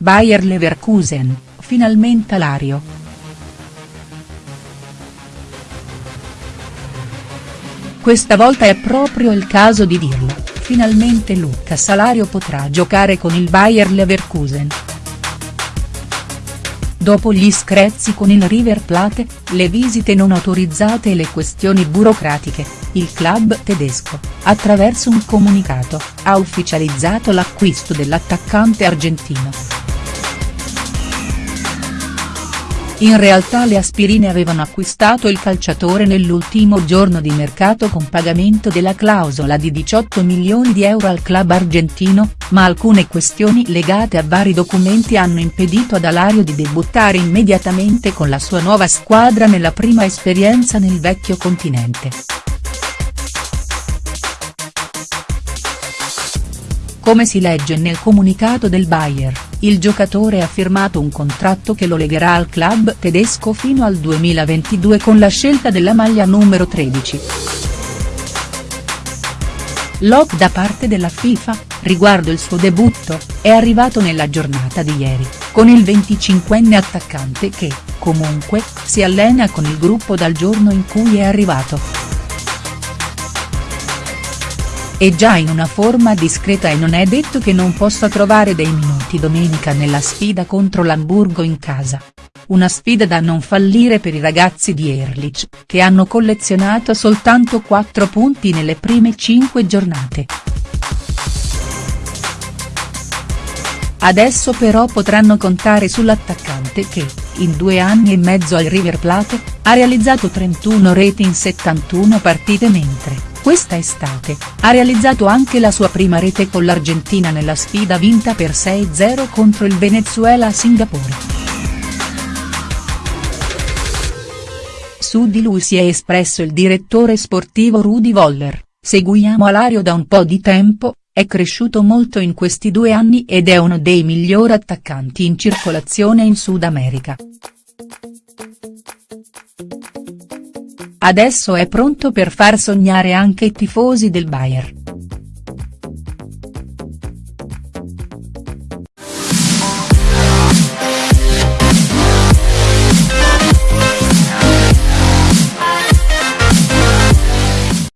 Bayer Leverkusen, finalmente Alario. Questa volta è proprio il caso di dirlo, finalmente Luca Salario potrà giocare con il Bayer Leverkusen. Dopo gli screzi con il River Plate, le visite non autorizzate e le questioni burocratiche, il club tedesco, attraverso un comunicato, ha ufficializzato l'acquisto dell'attaccante argentino. In realtà le aspirine avevano acquistato il calciatore nell'ultimo giorno di mercato con pagamento della clausola di 18 milioni di euro al club argentino, ma alcune questioni legate a vari documenti hanno impedito ad Alario di debuttare immediatamente con la sua nuova squadra nella prima esperienza nel vecchio continente. Come si legge nel comunicato del Bayer, il giocatore ha firmato un contratto che lo legherà al club tedesco fino al 2022 con la scelta della maglia numero 13. L'ok da parte della FIFA, riguardo il suo debutto, è arrivato nella giornata di ieri, con il 25enne attaccante che, comunque, si allena con il gruppo dal giorno in cui è arrivato. È già in una forma discreta e non è detto che non possa trovare dei minuti domenica nella sfida contro l'Hamburgo in casa. Una sfida da non fallire per i ragazzi di Erlich, che hanno collezionato soltanto 4 punti nelle prime 5 giornate. Adesso però potranno contare sull'attaccante che, in due anni e mezzo al River Plate, ha realizzato 31 reti in 71 partite mentre, questa estate, ha realizzato anche la sua prima rete con l'Argentina nella sfida vinta per 6-0 contro il Venezuela a Singapore. Su di lui si è espresso il direttore sportivo Rudy Voller, seguiamo Alario da un po' di tempo, è cresciuto molto in questi due anni ed è uno dei migliori attaccanti in circolazione in Sud America. Adesso è pronto per far sognare anche i tifosi del Bayern.